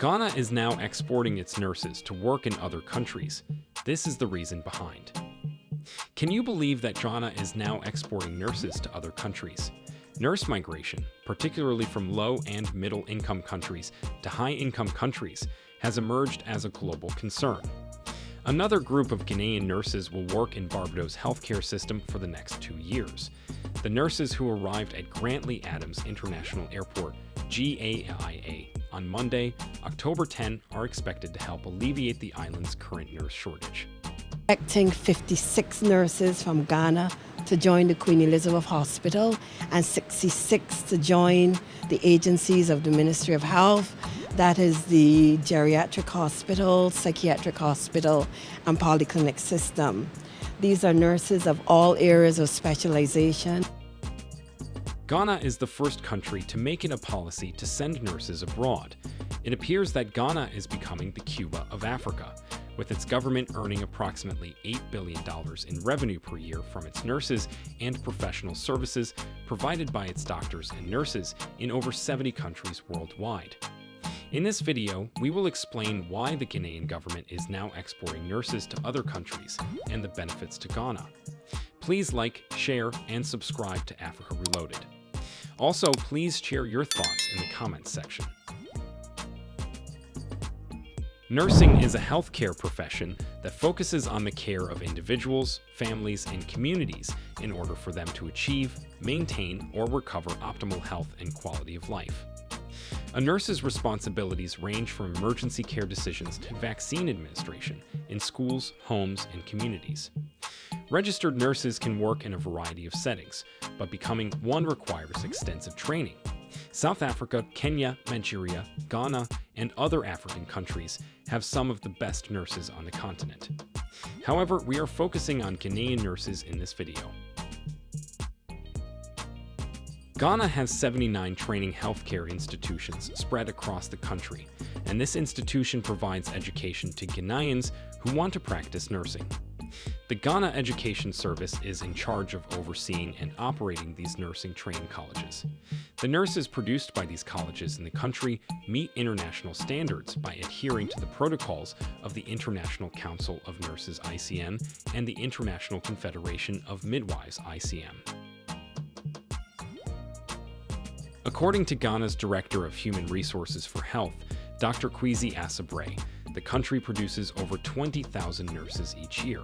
Ghana is now exporting its nurses to work in other countries. This is the reason behind. Can you believe that Ghana is now exporting nurses to other countries? Nurse migration, particularly from low and middle income countries to high income countries, has emerged as a global concern. Another group of Ghanaian nurses will work in Barbados' healthcare system for the next two years. The nurses who arrived at Grantley Adams International Airport, GAIA, on Monday, October 10, are expected to help alleviate the island's current nurse shortage. Expecting 56 nurses from Ghana to join the Queen Elizabeth Hospital and 66 to join the agencies of the Ministry of Health. That is the geriatric hospital, psychiatric hospital, and polyclinic system. These are nurses of all areas of specialization. Ghana is the first country to make it a policy to send nurses abroad. It appears that Ghana is becoming the Cuba of Africa, with its government earning approximately $8 billion in revenue per year from its nurses and professional services provided by its doctors and nurses in over 70 countries worldwide. In this video, we will explain why the Ghanaian government is now exporting nurses to other countries and the benefits to Ghana. Please like, share, and subscribe to Africa Reloaded. Also, please share your thoughts in the comments section. Nursing is a healthcare profession that focuses on the care of individuals, families, and communities in order for them to achieve, maintain, or recover optimal health and quality of life. A nurse's responsibilities range from emergency care decisions to vaccine administration in schools, homes, and communities. Registered nurses can work in a variety of settings, but becoming one requires extensive training. South Africa, Kenya, Nigeria, Ghana, and other African countries have some of the best nurses on the continent. However, we are focusing on Ghanaian nurses in this video. Ghana has 79 training healthcare institutions spread across the country, and this institution provides education to Ghanaians who want to practice nursing. The Ghana Education Service is in charge of overseeing and operating these nursing training colleges. The nurses produced by these colleges in the country meet international standards by adhering to the protocols of the International Council of Nurses ICN and the International Confederation of Midwives ICM. According to Ghana's Director of Human Resources for Health, Dr. Kwesi Assebrey, the country produces over 20,000 nurses each year.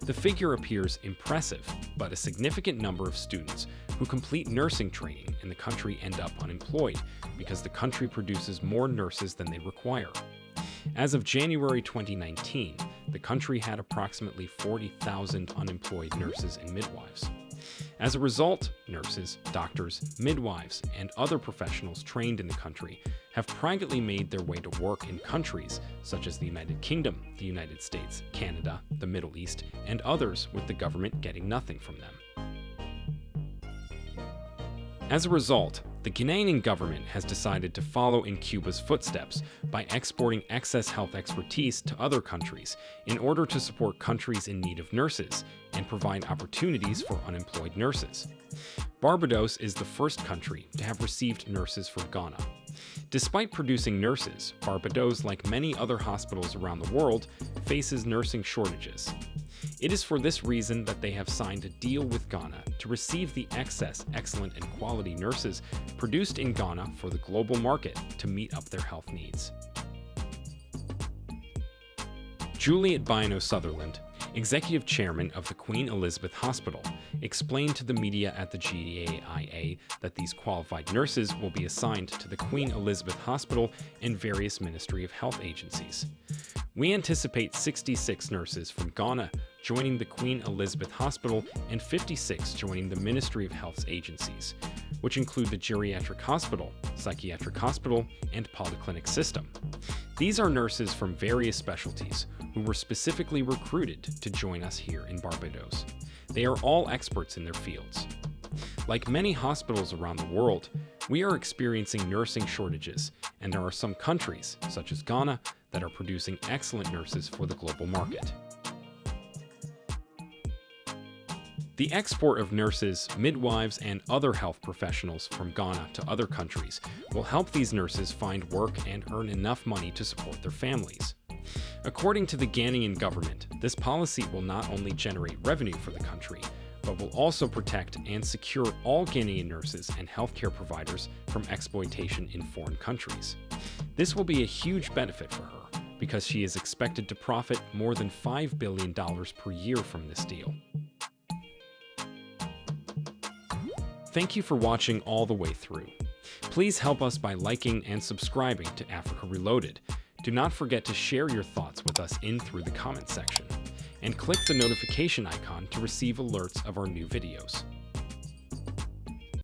The figure appears impressive, but a significant number of students who complete nursing training in the country end up unemployed because the country produces more nurses than they require. As of January 2019, the country had approximately 40,000 unemployed nurses and midwives. As a result, nurses, doctors, midwives, and other professionals trained in the country have privately made their way to work in countries such as the United Kingdom, the United States, Canada, the Middle East, and others with the government getting nothing from them. As a result, the Ghanaian government has decided to follow in Cuba's footsteps by exporting excess health expertise to other countries in order to support countries in need of nurses and provide opportunities for unemployed nurses. Barbados is the first country to have received nurses from Ghana. Despite producing nurses, Barbados, like many other hospitals around the world, faces nursing shortages. It is for this reason that they have signed a deal with Ghana to receive the excess, excellent, and quality nurses produced in Ghana for the global market to meet up their health needs. Juliet Bynoe-Sutherland, executive chairman of the Queen Elizabeth Hospital, explained to the media at the GAIA that these qualified nurses will be assigned to the Queen Elizabeth Hospital and various Ministry of Health agencies. We anticipate 66 nurses from Ghana joining the Queen Elizabeth Hospital and 56 joining the Ministry of Health's agencies, which include the Geriatric Hospital, Psychiatric Hospital, and Polyclinic System. These are nurses from various specialties who were specifically recruited to join us here in Barbados. They are all experts in their fields. Like many hospitals around the world, we are experiencing nursing shortages, and there are some countries, such as Ghana, that are producing excellent nurses for the global market. The export of nurses, midwives, and other health professionals from Ghana to other countries will help these nurses find work and earn enough money to support their families. According to the Ghanaian government, this policy will not only generate revenue for the country, but will also protect and secure all Ghanaian nurses and healthcare providers from exploitation in foreign countries. This will be a huge benefit for her because she is expected to profit more than $5 billion per year from this deal. Thank you for watching all the way through. Please help us by liking and subscribing to Africa Reloaded. Do not forget to share your thoughts with us in through the comment section, and click the notification icon to receive alerts of our new videos.